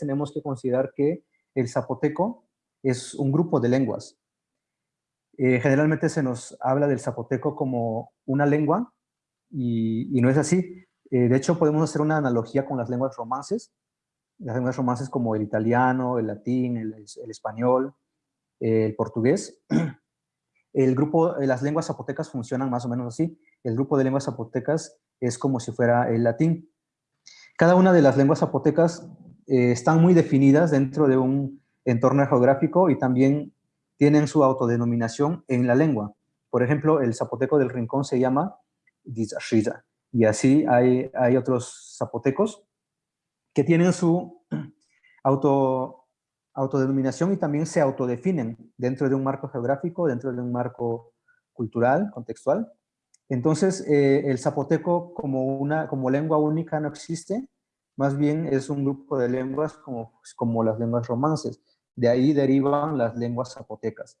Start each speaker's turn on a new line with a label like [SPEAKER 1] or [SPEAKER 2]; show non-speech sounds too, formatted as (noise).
[SPEAKER 1] tenemos que considerar que el zapoteco es un grupo de lenguas. Eh, generalmente se nos habla del zapoteco como una lengua y, no es así. Eh, de hecho, podemos hacer una analogía con las lenguas romances, las lenguas romances como el italiano, el latín, el, español, el portugués. (clears throat) El grupo, eh, las lenguas zapotecas funcionan más o menos así. El grupo de lenguas zapotecas es como si fuera el latín. Cada una de las lenguas zapotecas están muy definidas dentro de un entorno geográfico y también tienen su autodenominación en la lengua. Por ejemplo, el zapoteco del Rincón se llama Dizashiza. Y así hay, hay otros zapotecos que tienen su (clears throat) auto, autodenominación y también se autodefinen dentro de un marco geográfico, dentro de un marco cultural, contextual. Entonces, eh, el zapoteco como, una, como lengua única no existe, más bien es un grupo de lenguas como, como las lenguas romances. De ahí derivan las lenguas zapotecas.